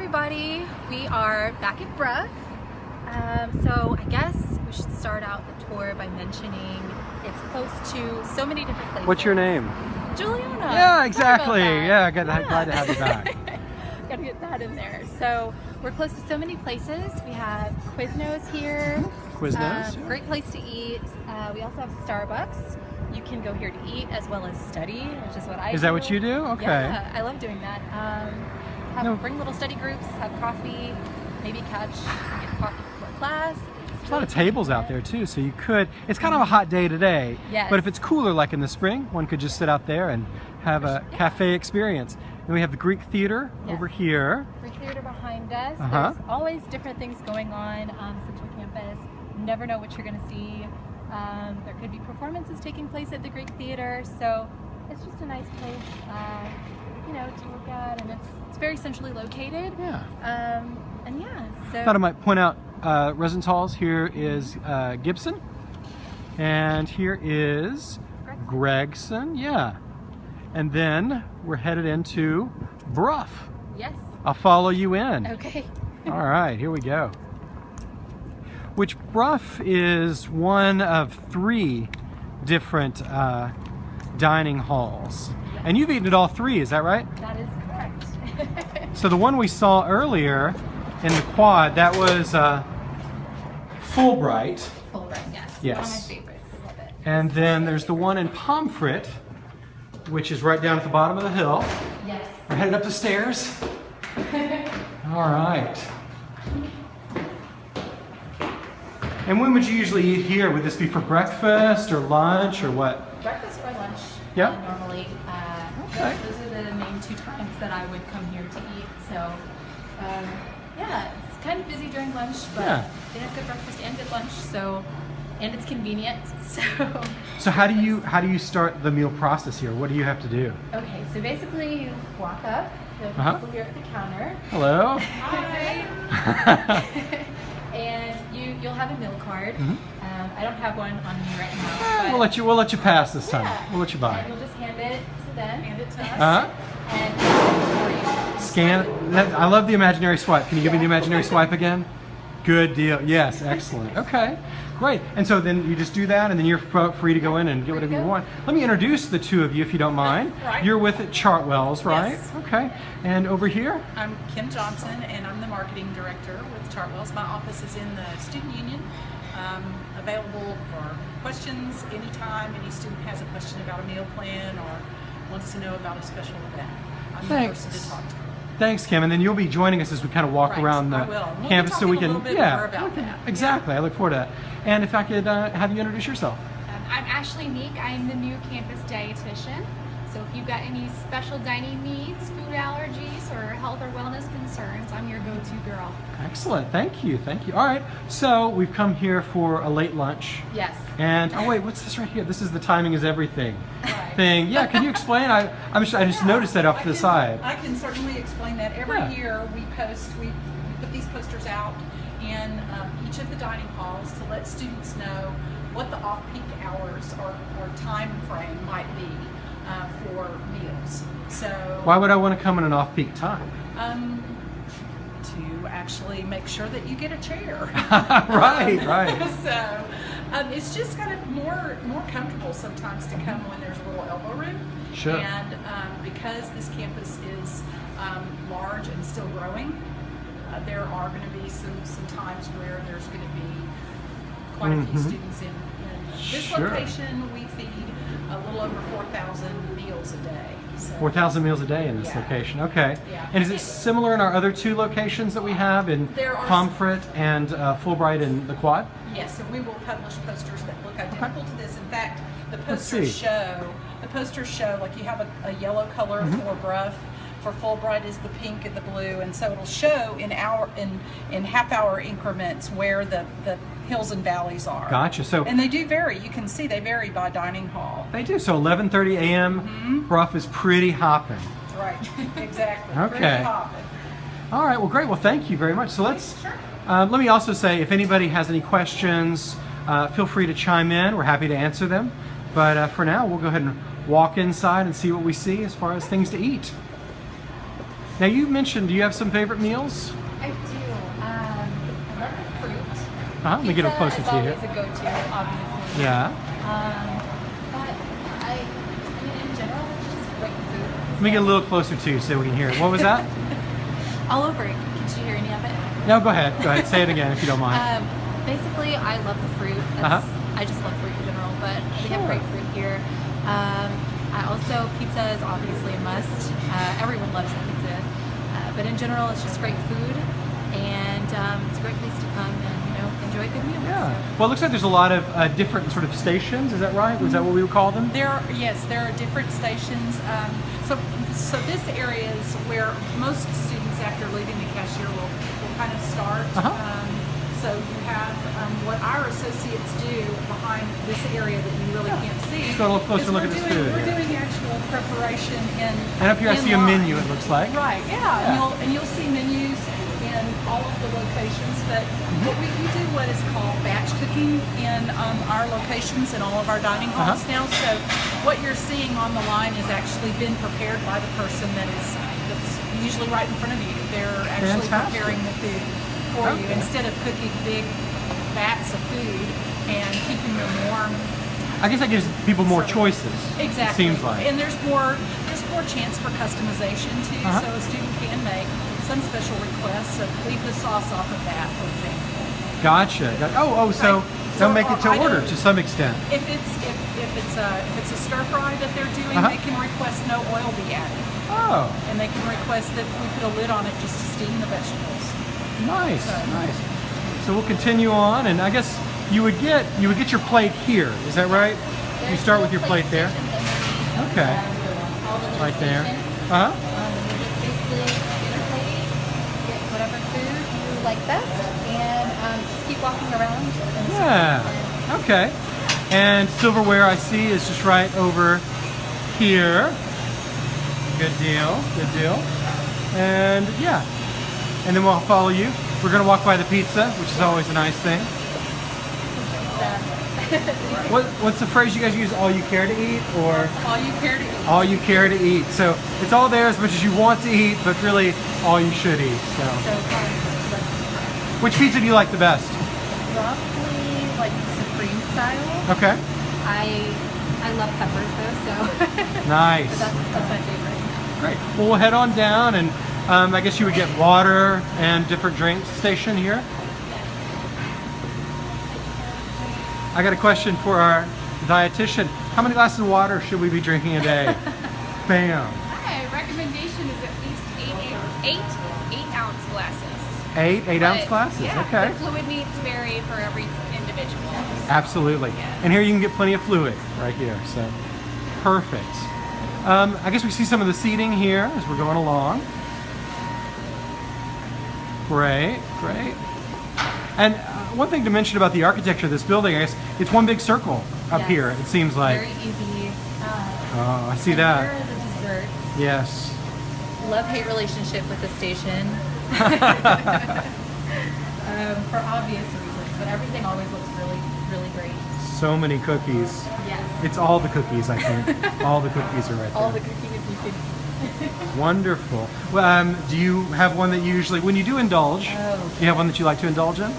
everybody. We are back at Brough. Um, so I guess we should start out the tour by mentioning it's close to so many different places. What's your name? Juliana. Yeah, exactly. about that. Yeah, good- glad to have you back. Gotta get that in there. So we're close to so many places. We have Quiznos here. Quiznos, Um, yeah. Great place to eat. Uh, we also have Starbucks. You can go here to eat as well as study, which is what I Is that what you do? Okay. Yeah, I love doing that. Um, have, No. Bring little study groups, have coffee, maybe catch, get coffee before class. There's a lot of tables out there too, so you could. It's kind of a hot day today, Yes. but if it's cooler, like in the spring, one could just sit out there and have a Yeah. cafe experience. Then we have the Greek Theater Yes. over here. Greek theater behind us. Uh-huh. There's always different things going on on Central Campus. You never know what you're going to see. Um, there could be performances taking place at the Greek Theater, so it's just a nice place, uh, you know, to look at, and it's it's very centrally located. Yeah. Um, and yeah, so Thought I might point out uh, residence halls. Here is uh, Gibson, and here is Gregson. Yeah, and then we're headed into Brough. yes, I'll follow you in. okay, All right, here we go. Which Brough is one of three different uh, dining halls. And you've eaten at all three, is that right? that is correct. So the one we saw earlier in the quad, that was uh, Fulbright. Fulbright, yes, Yes. one of my favorites. Love it. And then there's the one in Pomfret, which is right down at the bottom of the hill. Yes. We're headed up the stairs. All right. And when would you usually eat here? Would this be for breakfast or lunch or what? Breakfast or lunch. Yeah. uh, normally, uh, Okay. those are the main two times that I would come here to eat. So, um, yeah, it's kind of busy during lunch, but Yeah. they have good breakfast and good lunch. So, and it's convenient. So, So how do you how do you start the meal process here? What do you have to do? okay, so basically you walk up. There's Uh-huh. people here at the counter. Hello. Hi. and you you'll have a meal card. Mhm. Um, I don't have one on me right now. But we'll let you we'll let you pass this time. Yeah. We'll let you buy. And we'll just hand it to them. Hand it to us. Uh-huh. And. Scan. That, I love the imaginary swipe. Can you give me the imaginary swipe again? Good deal. Yes, excellent. Okay, great. And so then you just do that, and then you're free to go in and get whatever you want. Let me introduce the two of you, if you don't mind. Right. You're with Chartwells, right? Yes. Okay. And over here. I'm Kim Johnson, and I'm the marketing director with Chartwells. My office is in the student union, um, available for questions anytime any student has a question about a meal plan or wants to know about a special event. I'm Thanks. the person to talk to. Thanks, Kim. And then you'll be joining us as we kind of walk Right, around the We'll campus, so we talking a can. little bit yeah. more about we that. Exactly. I look forward to that. And if I could uh, have you introduce yourself. Um, I'm Ashley Meek. I'm the new campus dietitian. So if you've got any special dining needs, food allergies, or health or wellness concerns, I'm your go-to girl. Excellent. Thank you. Thank you. All right. So we've come here for a late lunch. Yes. And oh wait, what's this right here? This is the timing is everything Right. Thing. Yeah, can you explain? I I'm just, I just noticed that off I to the can- side. I can certainly explain that. Every Yeah. year we post, we put these posters out in um, each of the dining halls to let students know what the off-peak hours or, or time frame might be uh, for meals. So Why would I want to come in an off-peak time? um, to actually make sure that you get a chair. right, right. so um, it's just kind of more more comfortable sometimes to come when there's a little elbow room. Sure. And um, because this campus is um, large and still growing, uh, there are going to be some some times where there's going to be quite a few Mhm. students in, in this Sure. location. We feed a little over 4,000 meals a day. So Four thousand meals a day in this Yeah. location. Okay. Yeah. And is it similar in our other two locations that we have in Pomfret and uh, Fulbright and the Quad? Yes, and we will publish posters that look identical to this. In fact, the posters show the posters show like you have a, a yellow color Mm-hmm. for Brough, for Fulbright is the pink and the blue, and so it'll show in hour in in half hour increments where the the hills and valleys are. Gotcha. So And they do vary. You can see they vary by dining hall. they do. So 11:30 a.m. Mm-hmm. Brough is pretty hopping. Right. exactly. Okay. Pretty hopping. All right. Well, great. Well, thank you very much. So let's. Sure. Um, let me also say, if anybody has any questions, uh, feel free to chime in. We're happy to answer them. But uh, for now, we'll go ahead and walk inside and see what we see as far as things to eat. Now you mentioned, do you have some favorite meals? I do. Um, I love the fruit. Uh-huh, let me get a Pizza closer to you here. a go-to, obviously. Yeah. Um, but I, I mean, in general, just great food. Let me get a little closer to you so we can hear it. What was that? All over it. Did you hear any of it? no, go ahead. Go ahead. Say it again if you don't mind. Um, basically, I love the fruit. That's, Uh-huh. I just love fruit in general, but we have great fruit here. Um, I also, pizza is obviously a must. Uh, everyone loves pizza. Uh, but in general, it's just great food, and um, it's a great place to come and you know enjoy a good meal. yeah. So. Well, it looks like there's a lot of uh, different sort of stations. Is that right? Was that what we would call them? There, are, yes, there are different stations. Um, so, so this area is where most students, after leaving the cashier, will, will kind of start. Uh-huh. Um, so you have um, what our associates do behind this area that you really can't see. Let's go a little closer look we're at this doing, food We're here. doing actual preparation in. And up here I see a menu, it looks like. Right, yeah, Yeah. And, you'll, and you'll see menus in all of the locations, but Mm-hmm. what we, we do what is called batch cooking in um, our locations in all of our dining halls Uh-huh. now. So what you're seeing on the line has actually been prepared by the person that is that's usually right in front of you. They're actually Fantastic. preparing the food for you instead of cooking big vats of food and keeping them warm I guess that gives people more So- choices. Exactly. Seems like. And there's more there's more chance for customization too. Uh-huh. So a student can make some special requests. So leave the sauce off of that, for example. Gotcha. Oh, oh, so Right. they'll So, make it to uh, I order to some extent. If it's if, if it's a if it's a stir fry that they're doing, Uh-huh. they can request no oil be added, Oh, and they can request that we put a lid on it just to steam the vegetables. Nice, nice. So we'll continue on, and I guess you would get you would get your plate here. Is that right? You start with your plate there. Okay. um, all the little Right there. Uh huh. Um, and you just basically get a plate, get whatever food you like best, and um, just keep walking around. And Yeah. Okay. And silverware I see is just right over here. Good deal. Good deal. And yeah. And then we'll follow you. We're gonna walk by the pizza, which is always a nice thing. What, what's the phrase you guys use? All you care to eat, or All you care to eat. all you care to eat? So it's all there as much as you want to eat, but really all you should eat. So, So which pizza do you like the best? Roughly like supreme style. Okay. I I love peppers though, so Nice. but that's that's my favorite. Great. Well, we'll head on down, and um, I guess you would get water and different drinks station here. I got a question for our dietitian. How many glasses of water should we be drinking a day? Bam. My recommendation is at least eight, eight, eight, ounce glasses. Eight, eight ounce But, glasses. Yeah, okay. The fluid needs vary for every individual. Absolutely. Yeah. And here you can get plenty of fluid right here. So perfect. Um, I guess we see some of the seating here as we're going along. Great, great. And uh, one thing to mention about the architecture of this building, I guess it's one big circle up Yes. here. It seems like. Very easy. Uh, Oh, I see that. Here are the desserts. Yes. Love-hate relationship with the station. um, for obvious reasons, but everything always looks really, really great. so many cookies. Yes. It's all the cookies, I think. all the cookies are right there. All the cookies you can. Wonderful. Well, um, do you have one that you usually, when you do indulge, Oh. do you have one that you like to indulge in?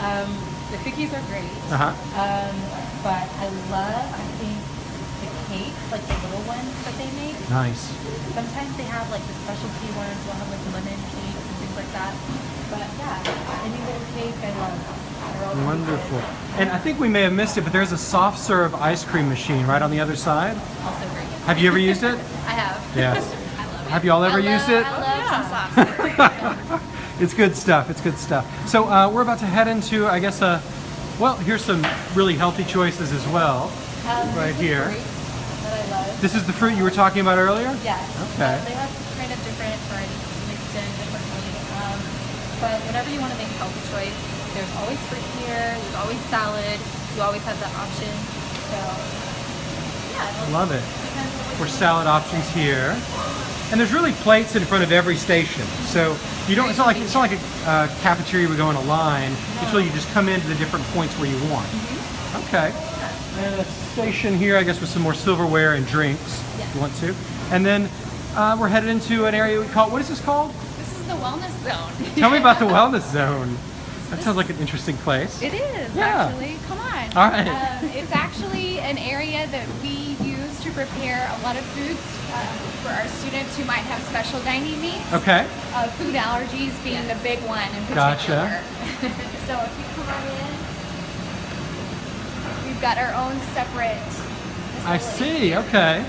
Um, the cookies are great. Uh huh. Um, but I love, I think, the cakes, like the little ones that they make. Nice. Sometimes they have like the specialty ones, we'll have like lemon cakes and things like that. But yeah, any little cake I love. They're all really Wonderful. And I think we may have missed it, but there's a soft serve ice cream machine right on the other side. Also great. Have you ever used it? I have. Yes. I love it. Have you all ever love, used it? I love Yeah. some soft. It's good stuff. It's good stuff. So uh, we're about to head into, I guess, uh, well, here's some really healthy choices as well. Um, Right here. great That I love. This is the fruit you were talking about earlier? Yes. Okay. They have kind of different varieties mixed in differently. Um, but whenever you want to make a healthy choice, there's always fruit here. There's always salad. You always have that option. So, yeah. Love it. depends on what For salad options here. And there's really plates in front of every station. So you don't, it's not like, it's not like a uh, cafeteria we go in a line. It's really you just come into the different points where you want. Okay. And a station here, I guess, with some more silverware and drinks, if you want to. And then uh, we're headed into an area we call, what is this called? This is the wellness zone. Tell me about the wellness zone. That sounds like an interesting place. It is Yeah. actually. Come on. All right. Um, it's actually an area that we to prepare a lot of foods um, for our students who might have special dining needs. Okay. Uh, food allergies being the big one in particular. Gotcha. so if you come on in, we've got our own separate. I see, okay.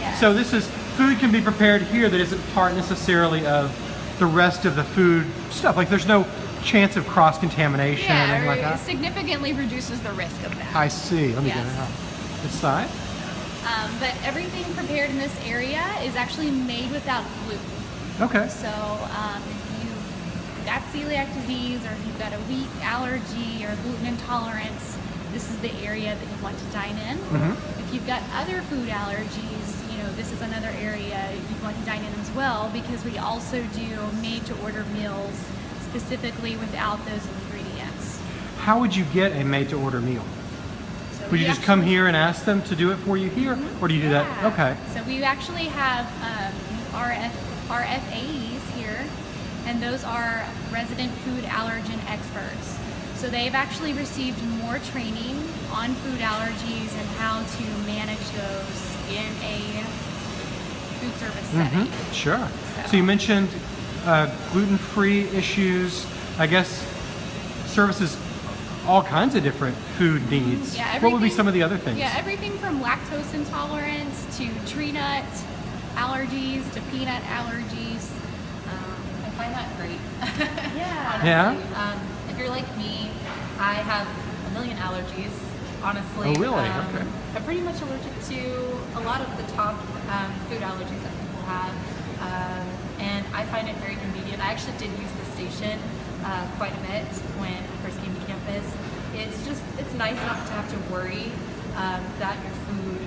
Yes. So this is, food can be prepared here that isn't part necessarily of the rest of the food stuff. Like there's no chance of cross-contamination or yeah, anything like it that? significantly reduces the risk of that. I see. Let me get Yes. it out. This side? Um, but everything prepared in this area is actually made without gluten. Okay. So um, if you've got celiac disease or if you've got a wheat allergy or gluten intolerance, this is the area that you want to dine in. Mhm. If you've got other food allergies, you know, this is another area you'd want to dine in as well because we also do made to order meals specifically without those ingredients. How would you get a made-to-order meal? Would you we just come here and ask them to do it for you here, or do you do that? Okay. So we actually have um, RF, RFAEs here, and those are resident food allergen experts. So they've actually received more training on food allergies and how to manage those in a food service setting. hmm Sure. So So- you mentioned uh, gluten-free issues. I guess services all kinds of different food needs. Yeah, what would be some of the other things? Yeah, everything from lactose intolerance to tree nut allergies to peanut allergies. Um, I find that great. Yeah. Yeah? Um, if you're like me, I have a million allergies. Honestly. Oh, really? Um, Okay. I'm pretty much allergic to a lot of the top um, food allergies that people have, um, and I find it very convenient. I actually did use the station uh, quite a bit when I first came to campus. It's just it's nice not to have to worry um, that your food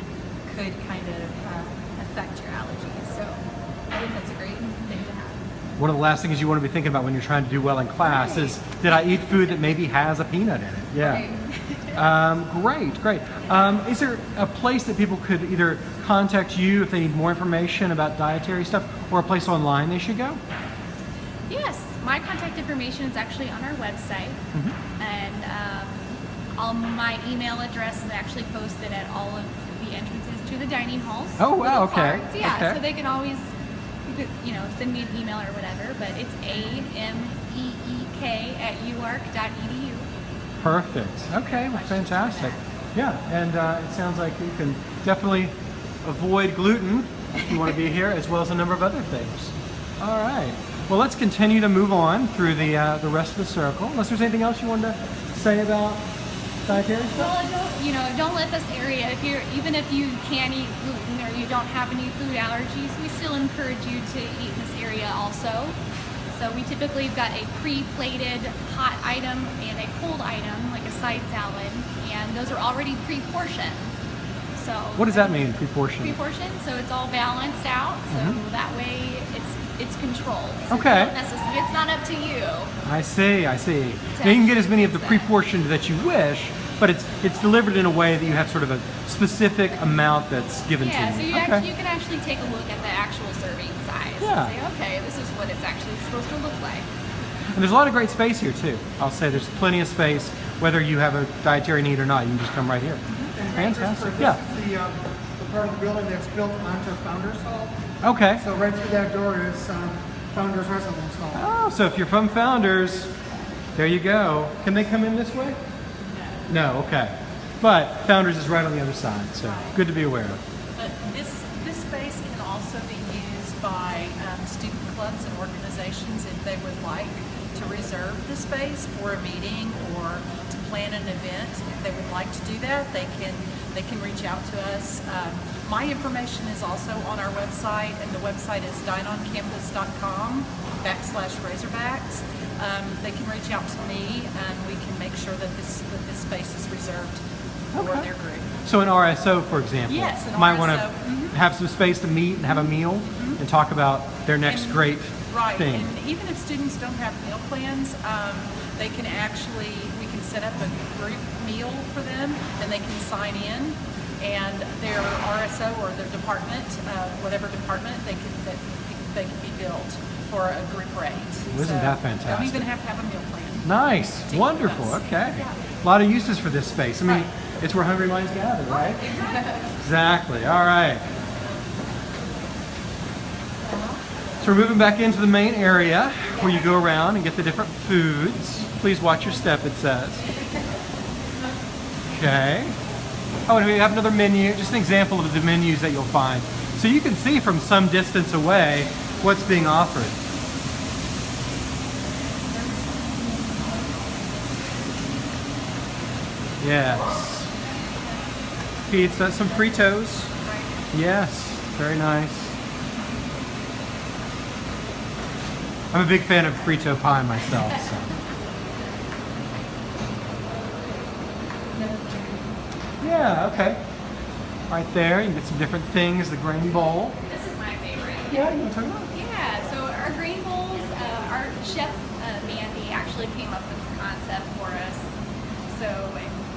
could kind of uh, affect your allergies. So I think that's a great thing to have. One of the last things you want to be thinking about when you're trying to do well in class is, did I eat food that maybe has a peanut in it? Yeah. Um, great, great. Um, is there a place that people could either contact you if they need more information about dietary stuff, or a place online they should go? My contact information is actually on our website, Mm-hmm. and um, all my email address is actually posted at all of the entrances to the dining halls. Oh, wow, okay, cards, Yeah, okay. so they can always, you could, you know, send me an email or whatever. But it's a m e e k at uark.edu. Perfect. Okay, well, fantastic. Yeah, and uh, it sounds like you can definitely avoid gluten if you want to be here, as well as a number of other things. All right. Well, let's continue to move on through the uh, the rest of the circle. Unless there's anything else you wanted to say about dietary stuff. Well, don't, you know, don't let this area, if you're, even if you can't eat gluten or you don't have any food allergies, we still encourage you to eat in this area also. So we typically have got a pre-plated hot item and a cold item, like a side salad, and those are already pre-portioned. So What does that mean, pre-portioned? Pre-portioned, so it's all balanced out. So that way, it's it's controlled. So Okay. don't it's not up to you. I see, I see. Now you can get as many of the pre-portioned that you wish, but it's it's delivered in a way that you have sort of a specific amount that's given Yeah, to so you. you, okay. actually, you can actually take a look at the actual serving size Yeah. and say, okay, this is what it's actually supposed to look like. And there's a lot of great space here too. I'll say there's plenty of space, whether you have a dietary need or not. You can just come right here. Fantastic. Yeah. This is the, um, the part of the building that's built onto Founders Hall. Okay. So right through that door is um, Founders Residence Hall. Oh, so if you're from Founders, there you go. Can they come in this way? No. No, okay. But Founders is right on the other side, so good to be aware of. But this, this space can also be used by um, student clubs and organizations if they would like to reserve the space for a meeting or to plan an event. If they would like to do that, they can, they can reach out to us. Um, my information is also on our website, and the website is dineoncampus.com backslash Razorbacks. Um, they can reach out to me, and we can make sure that this, that this space is reserved for their group. So an RSO, for example, Yes, might want to RSO, mhm. have some space to meet and have a meal and talk about their next And- great Right, thing. and even if students don't have meal plans, um, they can actually, set up a group meal for them, and they can sign in, and their RSO or their department, uh, whatever department, they can that they can be billed for a group rate. Isn't So that Don't even have to have a meal plan. Nice, wonderful. Okay, Yeah. a lot of uses for this space. I mean, Right. it's where hungry minds gather, right? Exactly. All right. So we're moving back into the main area where you go around and get the different foods. Please watch your step, it says. Okay. Oh, and we have another menu, just an example of the menus that you'll find. So you can see from some distance away what's being offered. Yes. Pizza, some Fritos. Yes, very nice. I'm a big fan of Frito pie myself. So. Yeah, okay. Right there, you can get some different things. The grain bowl. This is my favorite. Yeah, you want to talk about? it? Yeah, so our grain bowls, uh, our chef uh, Mandy actually came up with the concept for us. So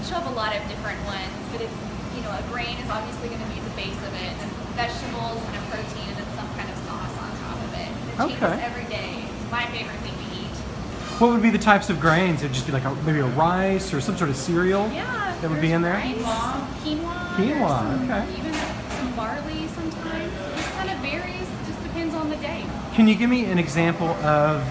she'll have a lot of different ones, but it's, you know, a grain is obviously going to be the base of it, and vegetables and a protein, and then some kind of sauce on top of it. It changes Okay. every day. My favorite thing to eat. What would be the types of grains? It'd just be like a, maybe a rice or some sort of cereal Yeah. that would be in there. rice, Quinoa. Quinoa, some- okay. Even some barley sometimes. It just kind of varies. Just depends on the day. Can you give me an example of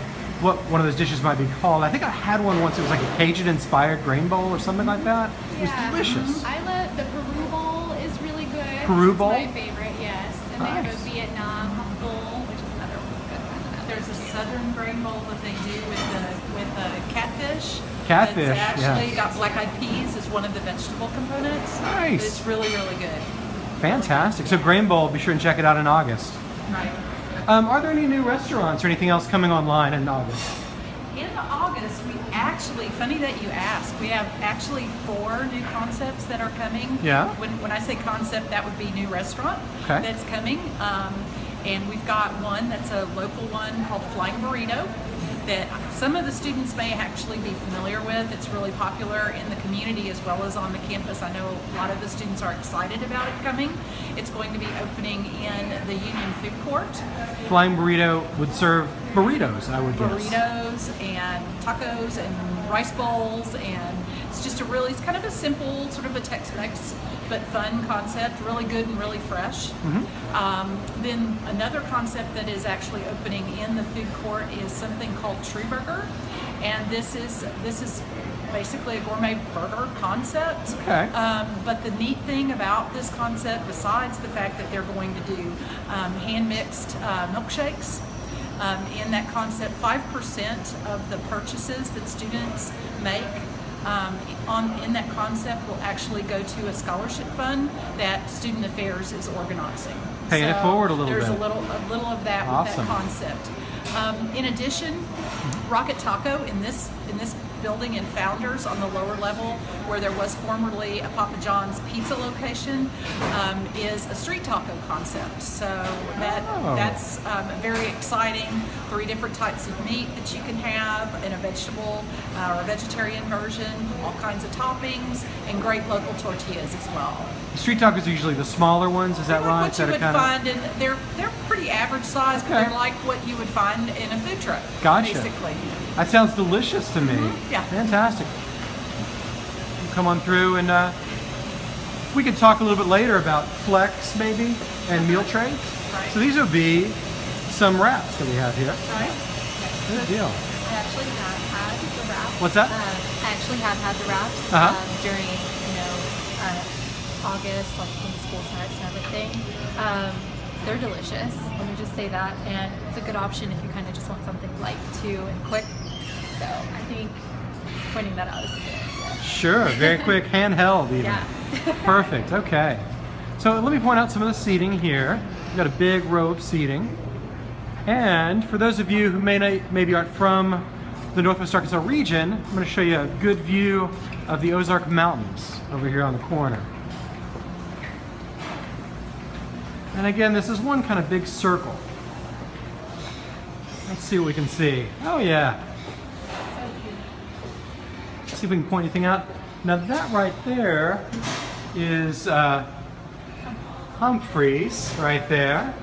what one of those dishes might be called? I think I had one once. It was like a Cajun-inspired grain bowl or something like that. It was Yeah. delicious. Mm-hmm. I love the Peru bowl is really good. Peru It's my favorite, yes. And they have Nice. a Vietnam bowl, which is another good one. that I There's a like too. Southern grain bowl that they do with the with the catfish. Catfish, It's actually yeah. got black-eyed peas as one of the vegetable components. Nice. It's really really good. Fantastic. So Grain Bowl, be sure and check it out in August. Right. Um, are there any new restaurants or anything else coming online in August? In August, we actually, funny that you ask, we have actually four new concepts that are coming. Yeah. When, when I say concept, that would be new restaurant Okay. that's coming. Um, and we've got one that's a local one called Flying Burrito that some of the students may actually be familiar with. It's really popular in the community as well as on the campus. I know a lot of the students are excited about it coming. It's going to be opening in the Union Food Court. Flying Burrito would serve burritos, I would guess. burritos and tacos and rice bowls and it's just a really it's kind of a simple sort of a Tex-Mex but fun concept really good and really fresh. Um, then another concept that is actually opening in the food court is something called True Burger. And this is this is basically a gourmet burger concept. Okay. um, but the neat thing about this concept, besides the fact that they're going to do um, hand mixed uh, milkshakes, um, in that concept, 5% of the purchases that students make um, on in that concept will actually go to a scholarship fund that Student Affairs is organizing. Paying it forward a little there's bit. a little a little of that Awesome. with that concept. Um, in addition, Rocket Taco in this in this building in Founders on the lower level, where there was formerly a Papa John's pizza location, um, is a street taco concept. So that Oh. that's um, very exciting. Three different types of meat that you can have in a vegetable uh, or a vegetarian version, all kinds of toppings, and great local tortillas as well. Street tacos are usually the smaller ones, is that Like right? What you would find in they're they're pretty average size, but Okay. they're like what you would find in a food truck. Gotcha. Basically. That sounds delicious to me. Yeah. Fantastic. Come on through and uh, we could talk a little bit later about flex maybe and meal trays. Right. So these would be some wraps that we have here. Right. Good deal. I actually have had the wraps. What's that? Um, I actually have had the wraps Uh-huh. um, during, you know, uh, August, like when school starts and everything. Um, they're delicious. Let me just say that, and it's a good option if you kind of just want something light too and quick. So I think pointing that out is a good idea. Sure, very quick, handheld even. Yeah. Perfect, okay. So let me point out some of the seating here. We've got a big row of seating. And for those of you who may not, maybe aren't from the Northwest Arkansas region, I'm going to show you a good view of the Ozark Mountains over here on the corner. And again, this is one kind of big circle. Let's see what we can see. Oh yeah. See if we can point anything out. Now that right there is uh, Humphreys right there.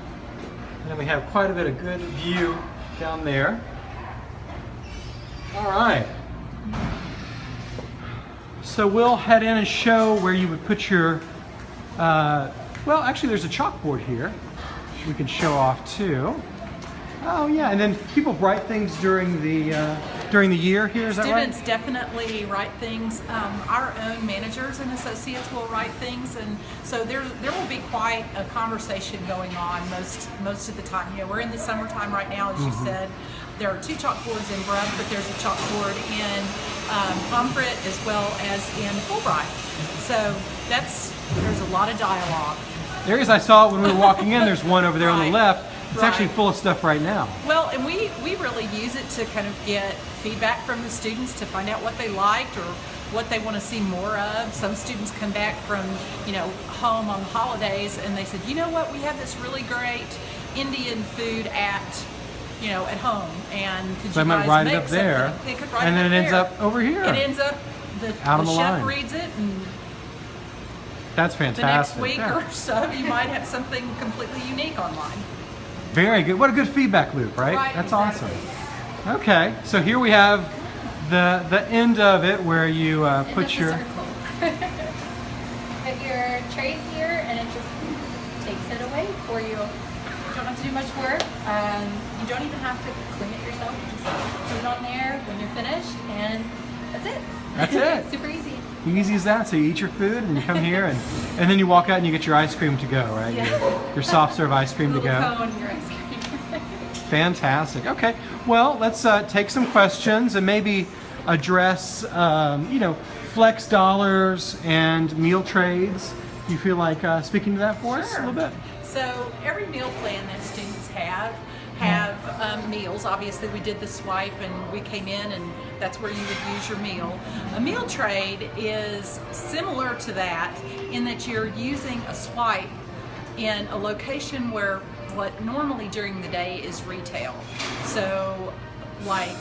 And then we have quite a bit of good view down there. All right. So we'll head in and show where you would put your, uh, well, actually there's a chalkboard here we can show off too. Oh yeah, and then people write things during the uh, during the year here. Is that Students right? definitely write things. Um, our own managers and associates will write things, and so there there will be quite a conversation going on most most of the time. You know, we're in the summertime right now, as you Mm-hmm. said. There are two chalkboards in Brough, but there's a chalkboard in um, Pomfret as well as in Fulbright. So that's there's a lot of dialogue. There is. I saw it when we were walking in. There's one over there on the left. It's actually full of stuff right now. Well, and we, we really use it to kind of get feedback from the students to find out what they liked or what they want to see more of. Some students come back from, you know, home on the holidays and they said, you know what, we have this really great Indian food at, you know, at home. And could So you they might guys write it up there. They could write and then it ends there. up over here. It ends up, the, Out the the chef line. reads it and That's fantastic. the next week Yeah. or so you might have something completely unique online. Very good. What a good feedback loop, right? Right, That's exactly. awesome. Okay, so here we have the the end of it where you uh, put your circle. Put your trays here and it just takes it away for you. You don't have to do much work. Um, you don't even have to clean it yourself. You just put it on there when you're finished and that's it. That's it. Super easy. Easy as that. So you eat your food and you come here and and then you walk out and you get your ice cream to go, right? Yeah. Your, your soft serve ice cream to go. ice cream. Fantastic. Okay. Well, let's uh, take some questions and maybe address, um, you know, flex dollars and meal trades. Do you feel like uh, speaking to that for us a little bit? So every meal plan that students have have um, meals. Obviously, we did the swipe and we came in, and that's where you would use your meal. A meal trade is similar to that in that you're using a swipe in a location where what normally during the day is retail. So, like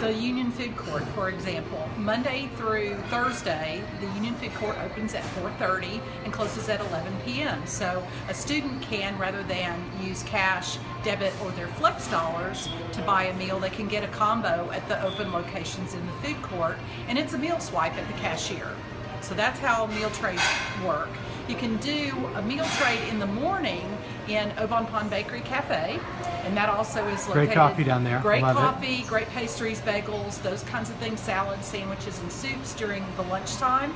the Union Food Court, for example, Monday through Thursday, the Union Food Court opens at 4:30 and closes at 11 p.m. So a student can, rather than use cash, debit, or their flex dollars to buy a meal, they can get a combo at the open locations in the food court, and it's a meal swipe at the cashier. So that's how meal trades work. You can do a meal trade in the morning in Au Bon Pain Bakery Cafe, and that also is Great located. coffee down there. Great Love it. coffee, great pastries, bagels, those kinds of things, salads, sandwiches, and soups during the lunchtime.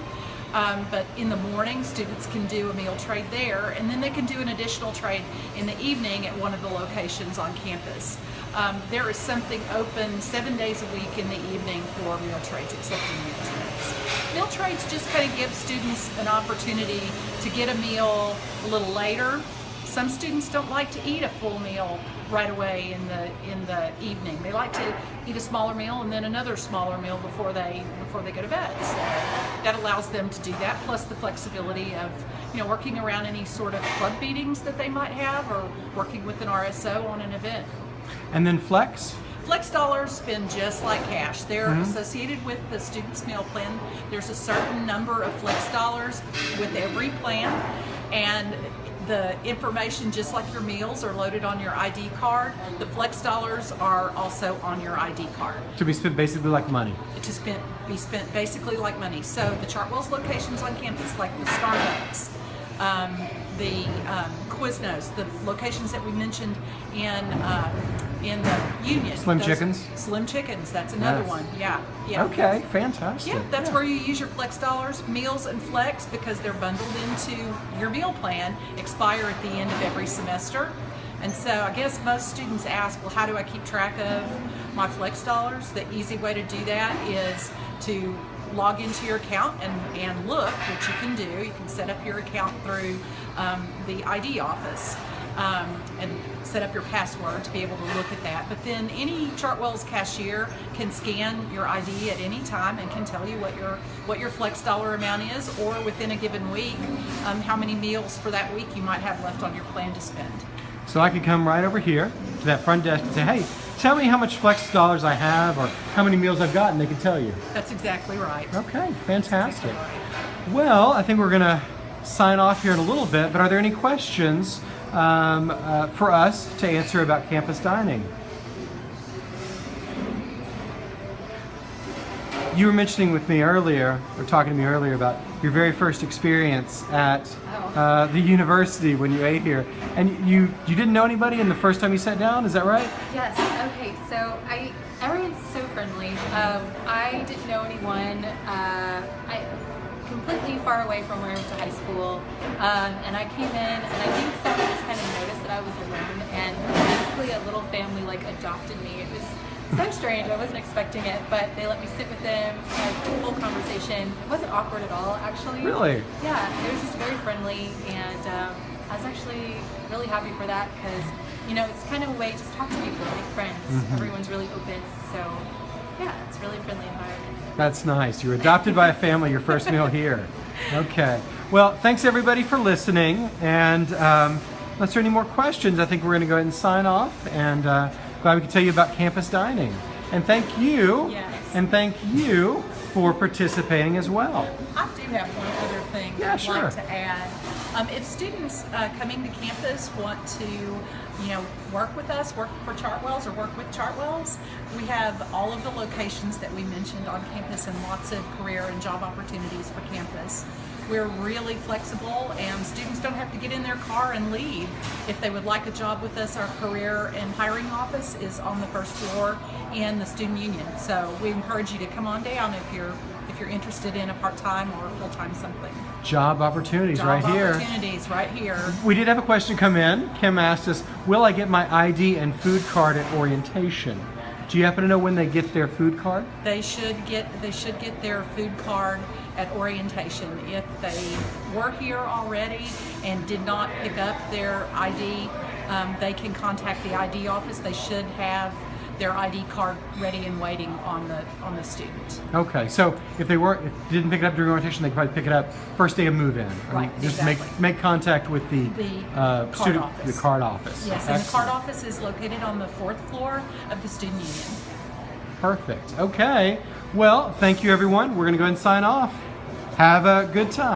Um, but in the morning, students can do a meal trade there, and then they can do an additional trade in the evening at one of the locations on campus. Um, there is something open seven days a week in the evening for meal trades, accepting meal trades. Meal trades just kind of give students an opportunity to get a meal a little later. Some students don't like to eat a full meal right away in the in the evening. They like to eat a smaller meal and then another smaller meal before they before they go to bed. So that allows them to do that, plus the flexibility of you know working around any sort of club meetings that they might have, or working with an RSO on an event. And then flex. Flex dollars spend just like cash. They're mm-hmm. associated with the student's meal plan. There's a certain number of flex dollars with every plan, and the information, just like your meals, are loaded on your ID card. The flex dollars are also on your ID card To be spent basically like money. to spent, be spent basically like money. So the Chartwell's locations on campus, like the Starbucks, um, the um, Quiznos, the locations that we mentioned in uh, in the Union. Slim those- Chickens? Slim Chickens. That's another Yes. one. Yeah. Yeah. Okay, fantastic. Yeah, that's where you use your flex dollars. Meals and flex, because they're bundled into your meal plan, expire at the end of every semester. And so I guess most students ask, well, how do I keep track of my flex dollars? The easy way to do that is to log into your account and, and look, which you can do. You can set up your account through um, the ID office um, and set up your password to be able to look at that. But then any Chartwell's cashier can scan your ID at any time and can tell you what your what your flex dollar amount is, or within a given week, um, how many meals for that week you might have left on your plan to spend. So I could come right over here to that front desk and say, hey, tell me how much flex dollars I have or how many meals I've gotten. They can tell you. That's exactly right. Okay, fantastic. Exactly right. Well, I think we're gonna sign off here in a little bit, but are there any questions um, uh, for us to answer about campus dining? You were mentioning with me earlier, or talking to me earlier about your very first experience at Oh. uh, the university when you ate here, and you you didn't know anybody, and the first time you sat down, is that right? Yes. Okay. So I, everyone's so friendly. Um, I didn't know anyone. Uh, I completely far away from where I went to high school, um, and I came in, and I think someone just kind of noticed that I was alone, and basically a little family like adopted me. It was so strange. I wasn't expecting it, but they let me sit with them, had a full conversation. It wasn't awkward at all, actually. Really? Yeah, it was just very friendly, and um, I was actually really happy for that because, you know, it's kind of a way to just talk to people, make friends. Everyone's really open, so yeah, it's a really friendly environment. That's nice. You were adopted by a family your first meal here. Okay. Well, thanks everybody for listening. And um, unless there are any more questions, I think we're going to go ahead and sign off. And uh, glad we could tell you about campus dining. And thank you. Yes. And thank you for participating as well. I do have one other thing Yeah, I'd sure. like to add. Um, if students uh, coming to campus want to, you know, work with us, work for Chartwells or work with Chartwells, we have all of the locations that we mentioned on campus and lots of career and job opportunities for campus. We're really flexible and students don't have to get in their car and leave. If they would like a job with us, our career and hiring office is on the first floor in the student union. So we encourage you to come on down if you're if you're interested in a part-time or full-time something. Job opportunities Job right here. opportunities right here. We did have a question come in. Kim asked us, will I get my ID and food card at orientation? Do you happen to know when they get their food card? They should get they should get their food card at orientation. If they were here already and did not pick up their ID, um, they can contact the ID office. They should have their ID card ready and waiting on the on the student. Okay, so if they weren't, if they didn't pick it up during orientation, they could probably pick it up first day of move-in. Right, Just exactly. make make contact with the, The uh, card student, office. the card office. Yes, and the card office is located on the fourth floor of the student union. Perfect. Okay. Well, thank you, everyone. We're going to go ahead and sign off. Have a good time.